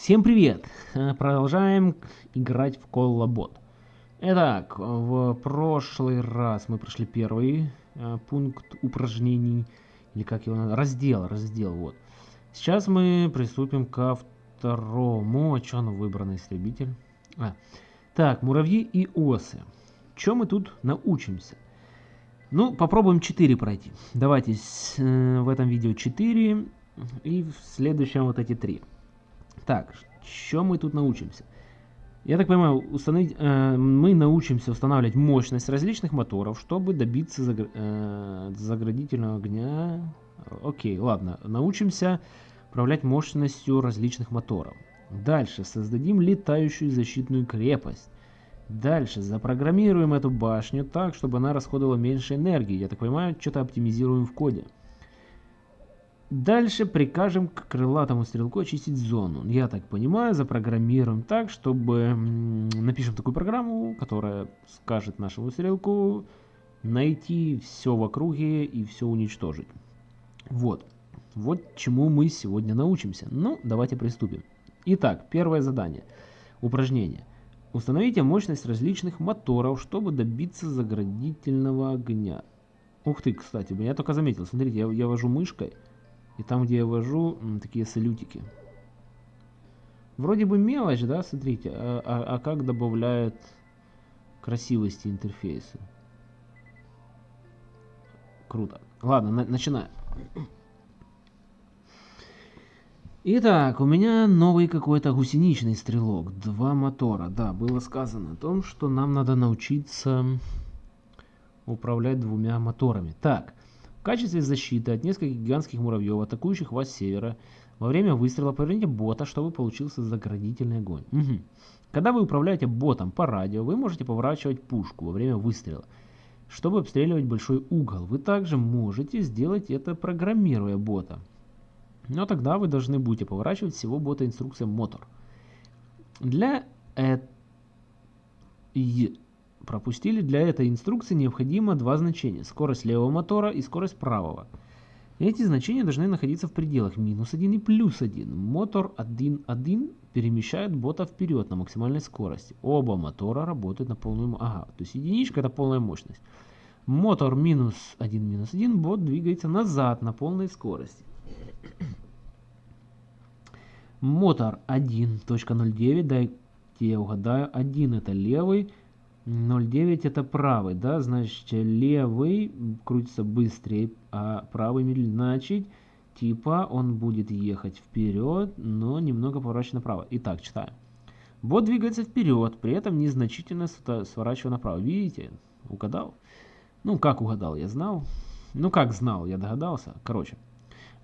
Всем привет! Продолжаем играть в Коллабот. Итак, в прошлый раз мы прошли первый э, пункт упражнений, или как его раздел, раздел, вот. Сейчас мы приступим ко второму, а оно выбрано, истребитель? А. Так, муравьи и осы. Чем мы тут научимся? Ну, попробуем 4 пройти. Давайте э, в этом видео 4 и в следующем вот эти 3. Так, что мы тут научимся? Я так понимаю, установить, э, мы научимся устанавливать мощность различных моторов, чтобы добиться загр, э, заградительного огня. Окей, ладно. Научимся управлять мощностью различных моторов. Дальше создадим летающую защитную крепость. Дальше запрограммируем эту башню так, чтобы она расходовала меньше энергии. Я так понимаю, что-то оптимизируем в коде. Дальше прикажем к крылатому стрелку очистить зону. Я так понимаю, запрограммируем так, чтобы... Напишем такую программу, которая скажет нашему стрелку найти все в округе и все уничтожить. Вот. Вот чему мы сегодня научимся. Ну, давайте приступим. Итак, первое задание. Упражнение. Установите мощность различных моторов, чтобы добиться заградительного огня. Ух ты, кстати, я только заметил. Смотрите, я, я вожу мышкой. И там, где я вожу, такие салютики. Вроде бы мелочь, да, смотрите, а, а, а как добавляет красивости интерфейса. Круто. Ладно, на, начинаем. Итак, у меня новый какой-то гусеничный стрелок. Два мотора. Да, было сказано о том, что нам надо научиться управлять двумя моторами. Так, качестве защиты от нескольких гигантских муравьев, атакующих вас с севера, во время выстрела поверните бота, чтобы получился заградительный огонь. Угу. Когда вы управляете ботом по радио, вы можете поворачивать пушку во время выстрела, чтобы обстреливать большой угол. Вы также можете сделать это, программируя бота. Но тогда вы должны будете поворачивать всего бота инструкцией мотор. Для этого пропустили. Для этой инструкции необходимо два значения. Скорость левого мотора и скорость правого. Эти значения должны находиться в пределах минус 1 и плюс 1. Мотор 1.1 перемещает бота вперед на максимальной скорости. Оба мотора работают на полную... Ага, то есть единичка это полная мощность. Мотор минус 1 минус 1, бот двигается назад на полной скорости. Мотор 1.09, дайте я угадаю, 1 это левый, 0,9 это правый, да, значит левый крутится быстрее, а правый медленнее. Значит, типа он будет ехать вперед, но немного поворачивать направо. Итак, читаем. Бот двигается вперед, при этом незначительно сворачивая направо. Видите? Угадал? Ну, как угадал, я знал. Ну, как знал, я догадался. Короче,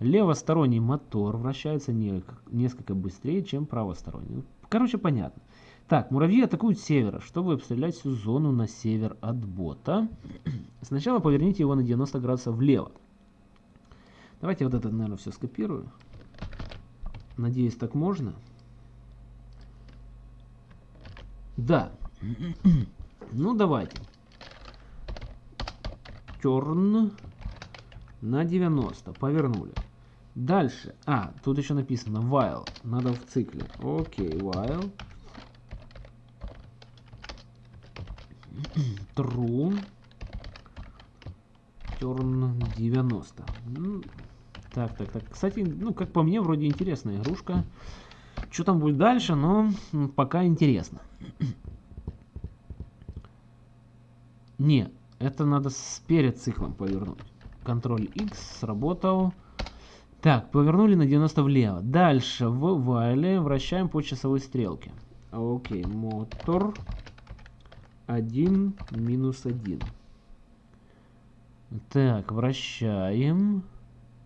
левосторонний мотор вращается не, несколько быстрее, чем правосторонний. Короче, понятно. Так, муравьи атакуют с севера, чтобы обстрелять всю зону на север от бота. Сначала поверните его на 90 градусов влево. Давайте вот это, наверное, все скопирую. Надеюсь, так можно. Да. ну, давайте. Turn на 90. Повернули. Дальше. А, тут еще написано while. Надо в цикле. Окей, while. True. Turn 90. Ну, так, так, так. Кстати, ну, как по мне, вроде интересная игрушка. Что там будет дальше, но пока интересно. Не, это надо с перед циклом повернуть. Контроль X сработал. Так, повернули на 90 влево. Дальше в вайле вращаем по часовой стрелке. Окей, мотор. 1 минус 1. Так, вращаем.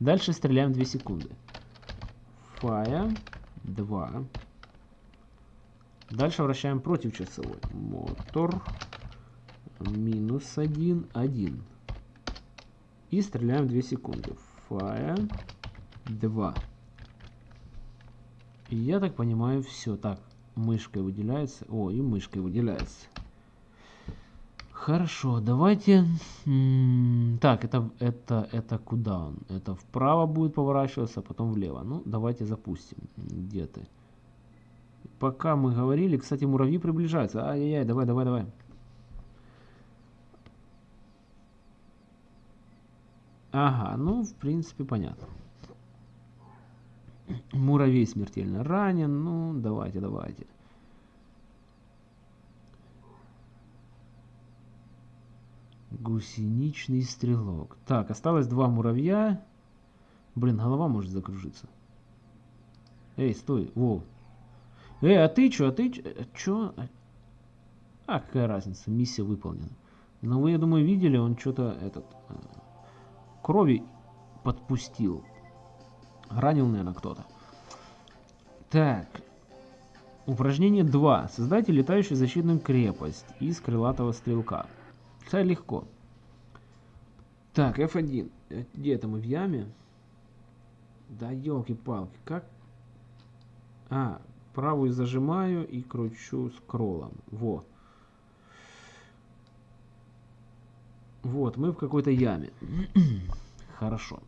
Дальше стреляем 2 секунды. Fire 2. Дальше вращаем против часовой. Мотор минус 1, 1. И стреляем 2 секунды. Fire 2. я так понимаю, все. Так, мышкой выделяется. О, и мышкой выделяется. Хорошо, давайте... Так, это, это, это куда он? Это вправо будет поворачиваться, а потом влево. Ну, давайте запустим. Где ты? пока мы говорили, кстати, муравьи приближаются. Ай-яй-яй, давай, давай, давай. Ага, ну, в принципе, понятно. Муравей смертельно ранен. Ну, давайте, давайте. Гусеничный стрелок. Так, осталось два муравья. Блин, голова может закружиться. Эй, стой, Вов. Эй, а ты чё, а ты чё? А, какая разница, миссия выполнена. Но вы, я думаю, видели, он что-то этот э, крови подпустил. Ранил, наверное, кто-то. Так. Упражнение 2. Создайте летающую защитную крепость из крылатого стрелка. Це легко. Так, F1. Где это мы в яме? Да елки-палки, как? А, правую зажимаю и кручу скроллом. Во. Вот, мы в какой-то яме. Хорошо.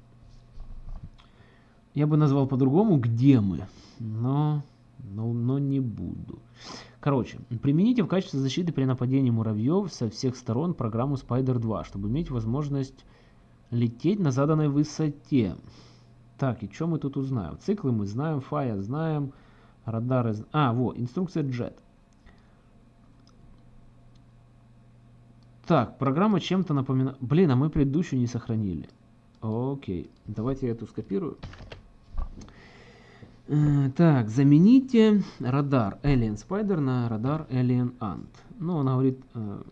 Я бы назвал по-другому, где мы, но, но, но не буду. Короче, примените в качестве защиты при нападении муравьев со всех сторон программу Spider 2, чтобы иметь возможность лететь на заданной высоте. Так, и что мы тут узнаем? Циклы мы знаем, фая знаем, радары... А, вот, инструкция JET. Так, программа чем-то напоминает... Блин, а мы предыдущую не сохранили. Окей, давайте я эту скопирую. Э, так, замените радар Alien Spider на радар Alien Ant. Ну, он говорит, э,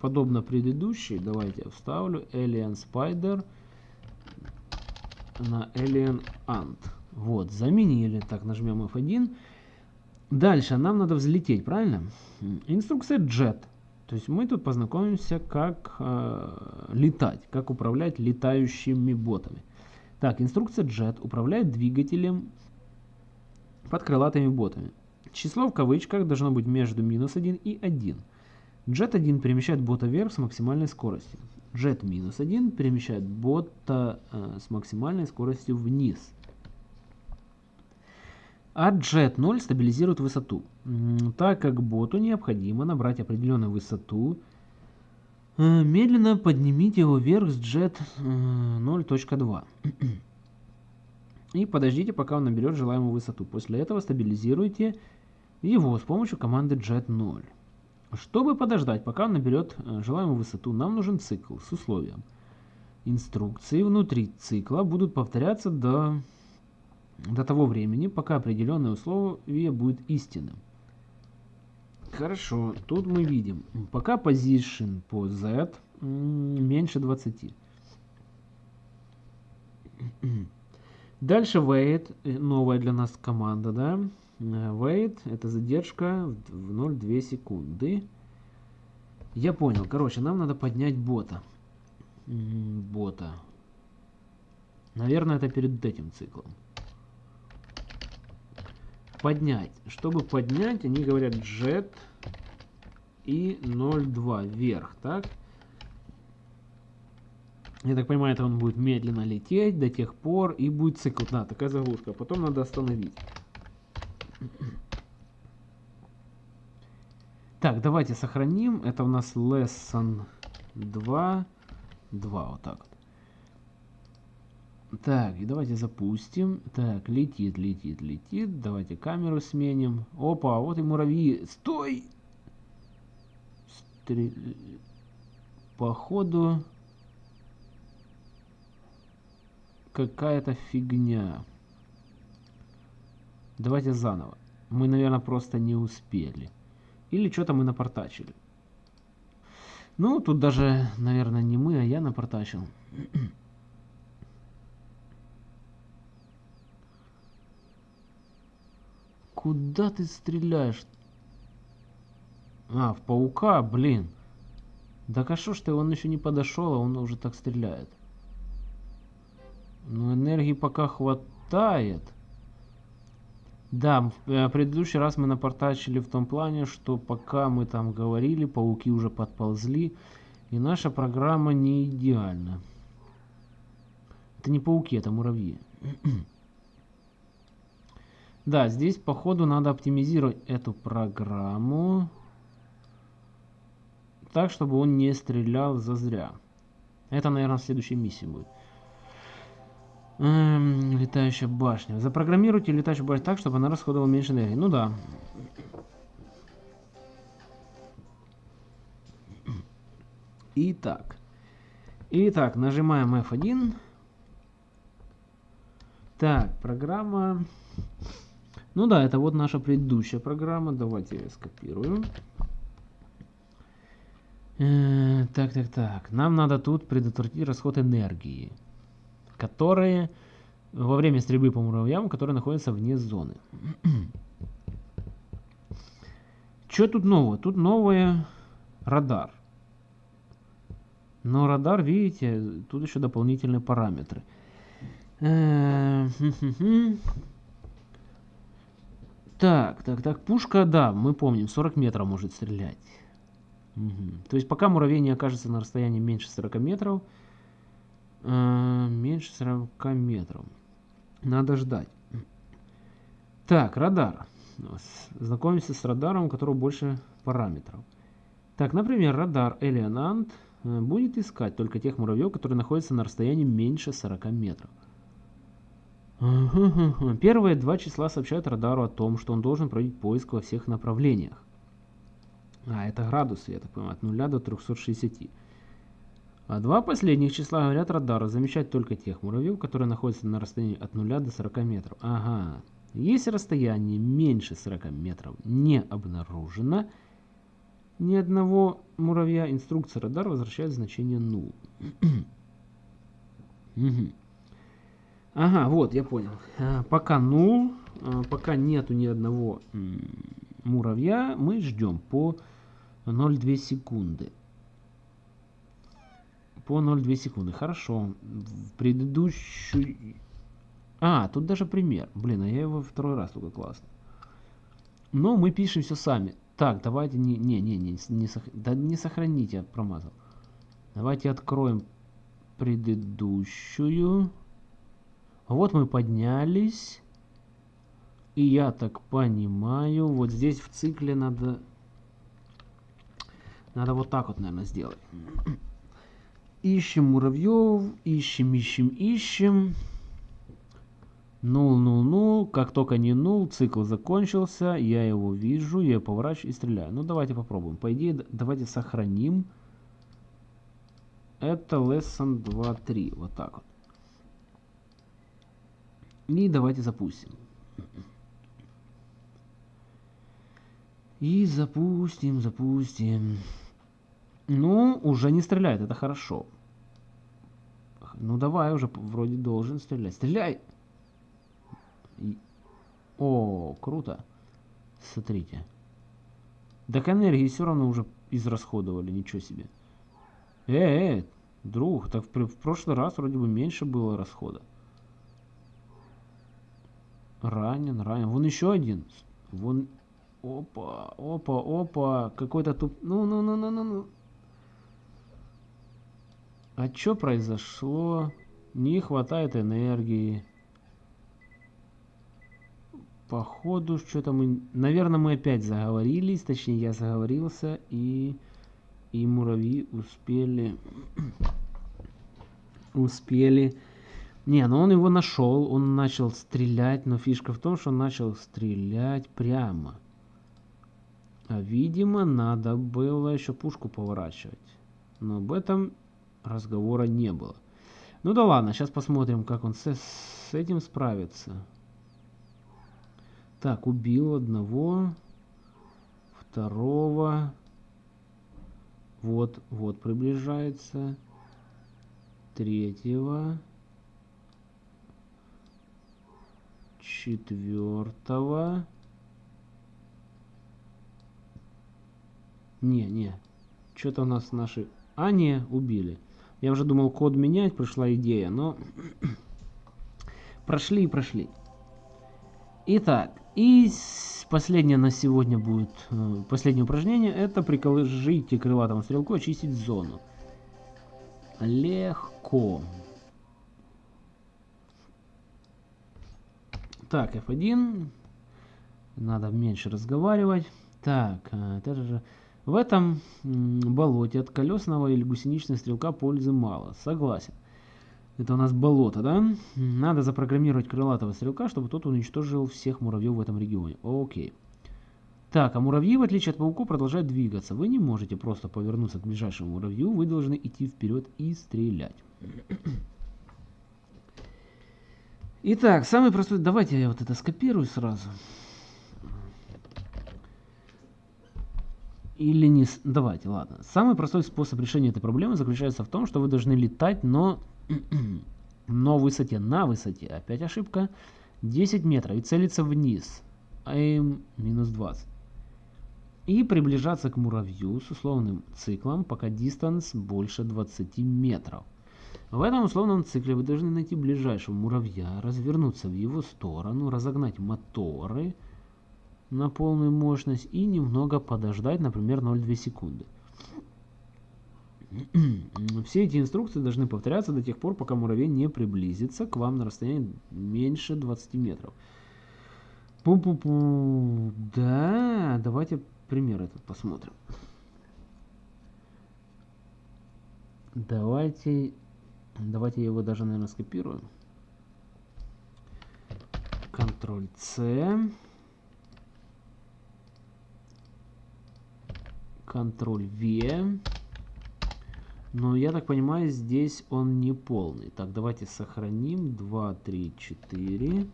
подобно предыдущей, давайте я вставлю Alien Spider на Alien Ant. Вот, заменили. Так, нажмем F1. Дальше нам надо взлететь, правильно? Инструкция Jet. То есть мы тут познакомимся, как э, летать, как управлять летающими ботами. Так, инструкция JET управляет двигателем под крылатыми ботами. Число в кавычках должно быть между минус 1 и 1. Jet 1 перемещает бота вверх с максимальной скоростью. Jet минус 1 перемещает бота э, с максимальной скоростью вниз. А Jet 0 стабилизирует высоту. Так как боту необходимо набрать определенную высоту, медленно поднимите его вверх с Jet 0.2. Э, И подождите, пока он наберет желаемую высоту. После этого стабилизируйте его с помощью команды Jet 0. Чтобы подождать, пока он наберет э, желаемую высоту, нам нужен цикл с условием. Инструкции внутри цикла будут повторяться до до того времени, пока определенное условие будет истинным. Хорошо, тут мы видим, пока position по z меньше 20. Дальше wait, э, новая для нас команда, да. Э, wait, это задержка в 0,2 секунды. Я понял, короче, нам надо поднять бота. Бота. Наверное, это перед этим циклом поднять. Чтобы поднять, они говорят jet и 0,2 вверх, так? Я так понимаю, это он будет медленно лететь до тех пор, и будет цикл. Да, такая заглушка. Потом надо остановить. Так, давайте сохраним. Это у нас lesson 2. 2, вот так вот. Так, и давайте запустим. Так, летит, летит, летит. Давайте камеру сменим. Опа, вот и муравьи. Стой! Стрел... Походу... Какая-то фигня. Давайте заново. Мы, наверное, просто не успели. Или что-то мы напортачили. Ну, тут даже, наверное, не мы, а я напортачил. Куда ты стреляешь? А, в паука, блин. Да а что ж он еще не подошел, а он уже так стреляет. Ну, энергии пока хватает. Да, в э, предыдущий раз мы напортачили в том плане, что пока мы там говорили, пауки уже подползли, и наша программа не идеальна. Это не пауки, это муравьи. Да, здесь, походу, надо оптимизировать эту программу так, чтобы он не стрелял зазря. Это, наверное, в следующей миссии будет. Эм, летающая башня. Запрограммируйте летающую башню так, чтобы она расходовала меньше энергии. Ну да. Итак. Итак, нажимаем F1. Так, программа... Ну да, это вот наша предыдущая программа. Давайте я скопирую. Э, так, так, так. Нам надо тут предотвратить расход энергии, которые во время стрельбы по муравьям, которые находятся вне зоны. Что тут нового? Тут новое радар. Но радар, видите, тут еще дополнительные параметры. Так, так, так, пушка, да, мы помним, 40 метров может стрелять. Угу. То есть пока муравей не окажется на расстоянии меньше 40 метров, э, меньше 40 метров, надо ждать. Так, радар. Знакомимся с радаром, у которого больше параметров. Так, например, радар Элеонант э, будет искать только тех муравьев, которые находятся на расстоянии меньше 40 метров. Первые два числа сообщают радару о том, что он должен проводить поиск во всех направлениях. А, это градусы, я так понимаю, от 0 до 360. А два последних числа говорят радару замечать только тех муравьев, которые находятся на расстоянии от 0 до 40 метров. Ага. Если расстояние меньше 40 метров не обнаружено, ни одного муравья, инструкция радара возвращает значение 0. Ага, вот, я понял. А, пока нул, а, пока нету ни одного муравья, мы ждем по 0,2 секунды. По 0,2 секунды. Хорошо. В предыдущую... А, тут даже пример. Блин, а я его второй раз только классно. Но мы пишем все сами. Так, давайте не, не, не, не, не, сох... да не сохраните, я промазал. Давайте откроем предыдущую. Вот мы поднялись. И я так понимаю, вот здесь в цикле надо... Надо вот так вот, наверное, сделать. Ищем муравьев, ищем, ищем, ищем. Нул, нул, нул. Как только не нул, цикл закончился. Я его вижу, я поворачиваю и стреляю. Ну, давайте попробуем. По идее, давайте сохраним. Это lesson 2.3. Вот так вот. И давайте запустим. И запустим, запустим. Ну, уже не стреляет, это хорошо. Ну давай, уже вроде должен стрелять. Стреляй! И... О, круто. Смотрите. Так энергии все равно уже израсходовали, ничего себе. Э, э, друг, так в, в прошлый раз вроде бы меньше было расхода. Ранен, ранен. Вон еще один. Вон... Опа, опа, опа. Какой-то туп... Ну, ну, ну, ну, ну, ну. А что произошло? Не хватает энергии. Походу, что-то мы... Наверное, мы опять заговорились. Точнее, я заговорился. И... И муравьи успели... успели не, ну он его нашел, он начал стрелять, но фишка в том, что он начал стрелять прямо. А видимо, надо было еще пушку поворачивать. Но об этом разговора не было. Ну да ладно, сейчас посмотрим, как он с, с этим справится. Так, убил одного, второго. Вот, вот приближается. Третьего. Четвертого. Не, не. Что-то у нас наши... А, не, убили. Я уже думал код менять, пришла идея, но... прошли и прошли. Итак, и последнее на сегодня будет, э, последнее упражнение, это приколожите крылатому стрелку очистить зону. Легко. Так, F1. Надо меньше разговаривать. Так, это же... В этом болоте от колесного или гусеничного стрелка пользы мало. Согласен. Это у нас болото, да? Надо запрограммировать крылатого стрелка, чтобы тот уничтожил всех муравьев в этом регионе. Окей. Так, а муравьи, в отличие от пауков, продолжают двигаться. Вы не можете просто повернуться к ближайшему муравью, вы должны идти вперед и стрелять. Итак, самый простой... Давайте я вот это скопирую сразу. Или не... Давайте, ладно. Самый простой способ решения этой проблемы заключается в том, что вы должны летать, но но высоте, на высоте, опять ошибка, 10 метров и целиться вниз, aim минус 20. И приближаться к муравью с условным циклом, пока дистанс больше 20 метров. В этом условном цикле вы должны найти ближайшего муравья, развернуться в его сторону, разогнать моторы на полную мощность и немного подождать, например, 0,2 секунды. Все эти инструкции должны повторяться до тех пор, пока муравей не приблизится к вам на расстоянии меньше 20 метров. Пу-пу-пу. Да, давайте пример этот посмотрим. Давайте, давайте его даже, наверное, скопируем. Ctrl-C. Ctrl-V. Но я так понимаю, здесь он не полный. Так, давайте сохраним. 2, 3, 4.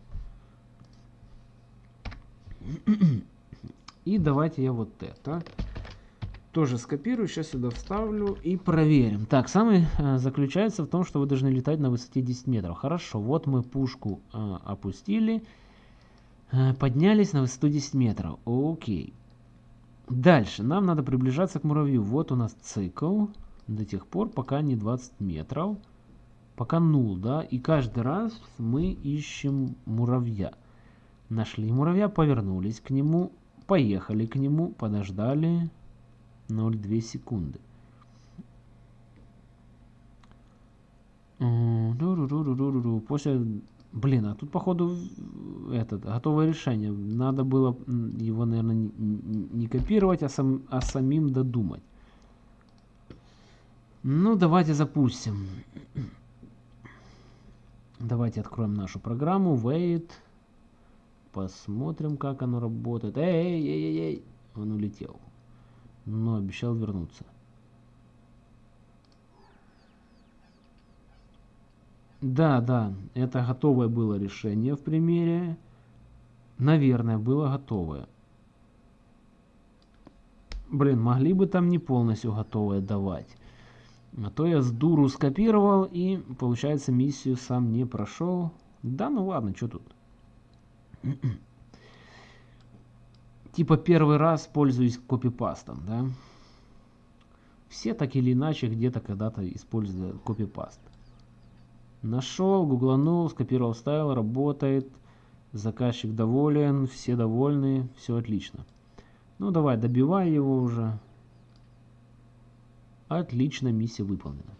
И давайте я вот это тоже скопирую, сейчас сюда вставлю и проверим. Так, самый э, заключается в том, что вы должны летать на высоте 10 метров. Хорошо, вот мы пушку э, опустили, э, поднялись на высоту 10 метров. Окей. Дальше, нам надо приближаться к муравью. Вот у нас цикл до тех пор, пока не 20 метров, пока нул, да, и каждый раз мы ищем муравья. Нашли муравья, повернулись к нему, поехали к нему, подождали 0,2 секунды. После... Блин, а тут, походу, этот, готовое решение. Надо было его, наверное, не, не копировать, а, сам, а самим додумать. Ну, давайте запустим. Давайте откроем нашу программу. Wait. Посмотрим, как оно работает. Эй, эй, эй, эй. Он улетел. Но обещал вернуться. Да, да, это готовое было решение в примере. Наверное, было готовое. Блин, могли бы там не полностью готовое давать. А то я с дуру скопировал и, получается, миссию сам не прошел. Да ну ладно, что тут. Типа первый раз пользуюсь копипастом, да. Все так или иначе где-то когда-то используют копипаст. Нашел, гугланул, скопировал, вставил, работает. Заказчик доволен, все довольны, все отлично. Ну давай, добивай его уже. Отлично, миссия выполнена.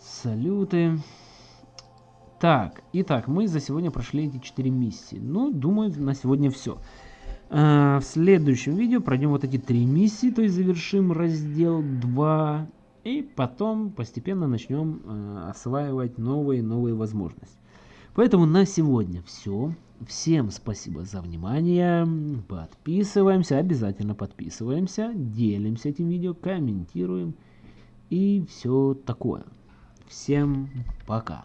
Салюты. Так, итак, мы за сегодня прошли эти четыре миссии. Ну, думаю, на сегодня все. А, в следующем видео пройдем вот эти три миссии, то есть завершим раздел 2. И потом постепенно начнем э, осваивать новые новые возможности. Поэтому на сегодня все. Всем спасибо за внимание. Подписываемся, обязательно подписываемся. Делимся этим видео, комментируем. И все такое. Всем пока.